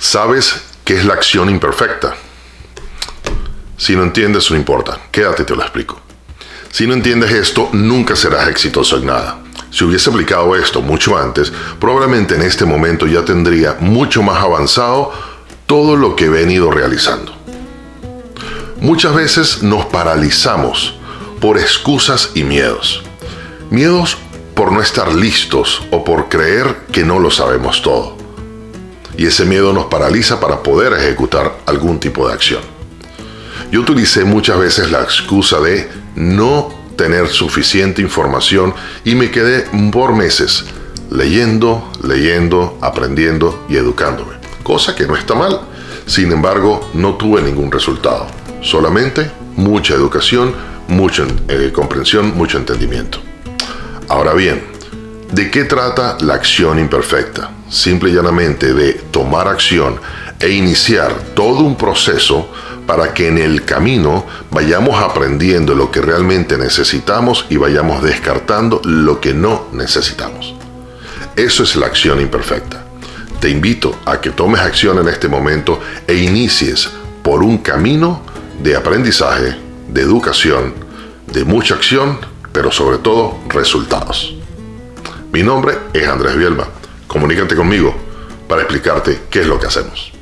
¿Sabes qué es la acción imperfecta? Si no entiendes, no importa. Quédate, te lo explico. Si no entiendes esto, nunca serás exitoso en nada. Si hubiese aplicado esto mucho antes, probablemente en este momento ya tendría mucho más avanzado todo lo que he venido realizando. Muchas veces nos paralizamos por excusas y miedos. Miedos por no estar listos o por creer que no lo sabemos todo. Y ese miedo nos paraliza para poder ejecutar algún tipo de acción. Yo utilicé muchas veces la excusa de no tener suficiente información y me quedé por meses leyendo, leyendo, aprendiendo y educándome. Cosa que no está mal. Sin embargo, no tuve ningún resultado. Solamente mucha educación, mucha eh, comprensión, mucho entendimiento. Ahora bien, ¿de qué trata la acción imperfecta? Simple y llanamente de tomar acción e iniciar todo un proceso para que en el camino vayamos aprendiendo lo que realmente necesitamos y vayamos descartando lo que no necesitamos. Eso es la acción imperfecta. Te invito a que tomes acción en este momento e inicies por un camino de aprendizaje, de educación, de mucha acción, pero sobre todo resultados. Mi nombre es Andrés Bielba. Comunícate conmigo para explicarte qué es lo que hacemos.